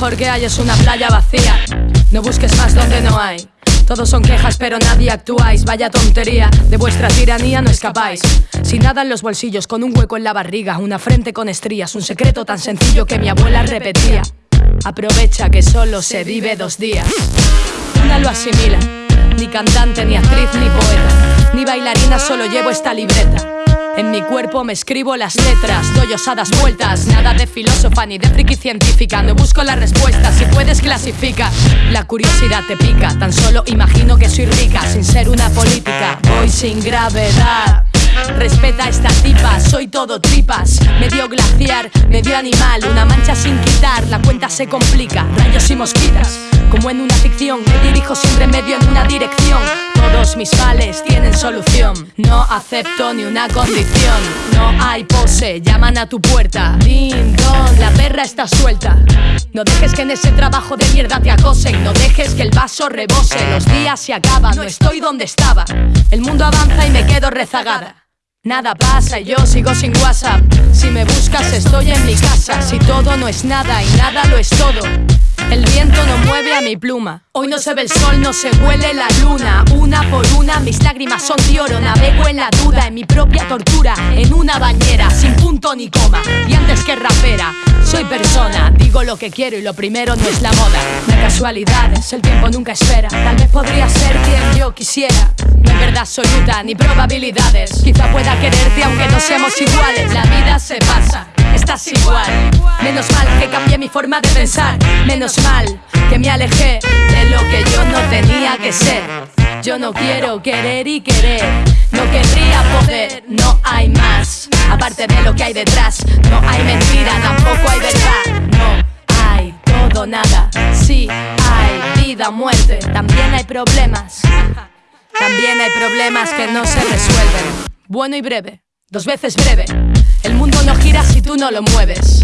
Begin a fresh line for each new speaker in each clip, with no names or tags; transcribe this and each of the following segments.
mejor que hay es una playa vacía. No busques más donde no hay. Todos son quejas, pero nadie actuáis. Vaya tontería, de vuestra tiranía no escapáis. Sin nada en los bolsillos, con un hueco en la barriga, una frente con estrías, un secreto tan sencillo que mi abuela repetía. Aprovecha que solo se vive dos días. Una lo asimila, ni cantante, ni actriz, ni poeta, ni bailarina, solo llevo esta libreta. En mi cuerpo me escribo las letras, doy osadas vueltas. Nada de filósofa ni de friki científica. No busco la respuesta, si puedes clasifica. La curiosidad te pica, tan solo imagino que soy rica sin ser una política. Voy sin gravedad. Respeta esta tipa, soy todo tripas. Medio glaciar, medio animal, una mancha sin quitar, la cuenta se complica. Rayos y mosquitas, como en una ficción, me dirijo siempre medio en una dirección. Todos mis males tienen solución. No acepto ni una condición. No hay pose, llaman a tu puerta. Ding dong, la perra está suelta. No dejes que en ese trabajo de mierda te acosen. No dejes que el vaso rebose. Los días se acaban, no estoy donde estaba. El mundo avanza y me quedo rezagada. Nada pasa y yo sigo sin WhatsApp. Si me buscas, estoy en mi casa. Si todo no es nada y nada lo es todo. El viento no mueve a mi pluma. Hoy no se ve el sol, no se huele la luna. Una por una, mis lágrimas son de. Navego en la duda, en mi propia tortura. En una bañera, sin punto ni coma. Y antes que rapera, soy persona. Digo lo que quiero y lo primero no es la moda. No hay casualidades, el tiempo nunca espera. Tal vez podría ser quien yo quisiera. No hay verdad absoluta ni probabilidades. Quizá pueda quererte aunque no seamos iguales. La vida se pasa estás igual. Menos mal que cambié mi forma de pensar. Menos mal que me alejé de lo que yo no tenía que ser. Yo no quiero querer y querer. No querría poder, no hay más. Aparte de lo que hay detrás, no hay mentira, tampoco hay verdad. Nada. Sí hay vida, muerte. También hay problemas. También hay problemas que no se resuelven. Bueno y breve, dos veces breve. El mundo no gira si tú no lo mueves.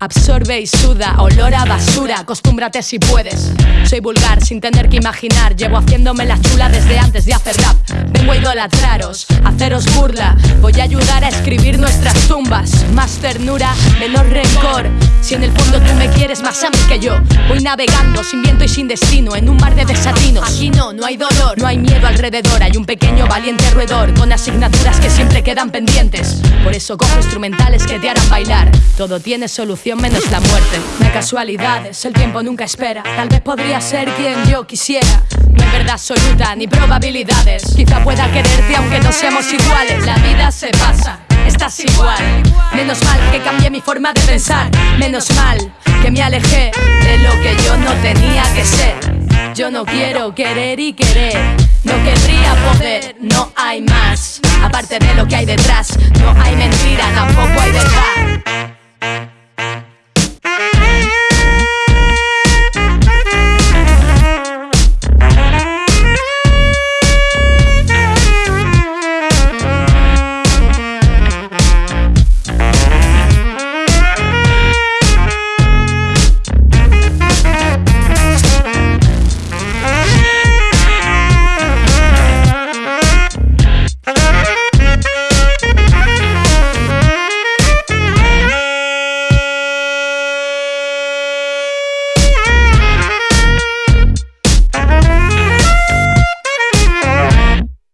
Absorbe y suda, olor a basura, acostúmbrate si puedes. Soy vulgar sin tener que imaginar, llevo haciéndome la chula desde antes de hacer rap. Vengo a idolatraros, haceros burla, voy a ayudar a escribir nuestras tumbas. Más ternura, menor rencor. Si en el fondo tú me quieres más a mí que yo, voy navegando sin viento y sin destino en un mar de desatinos. Aquí no, no hay dolor, no hay miedo alrededor, hay un pequeño valiente roedor con asignaturas que siempre quedan pendientes. Por eso cojo instrumentales que te harán bailar. Todo tiene solución menos la muerte. No hay casualidades, el tiempo nunca espera. Tal vez podría ser quien yo quisiera. No hay verdad absoluta ni probabilidades. Quizá pueda quererte aunque no seamos iguales. La vida se pasa, estás igual. Menos mal que cambié mi forma de pensar. Menos mal que me alejé de lo que yo no tenía que ser. Yo no quiero querer y querer. No querría poder, no hay más. Aparte de lo que hay detrás.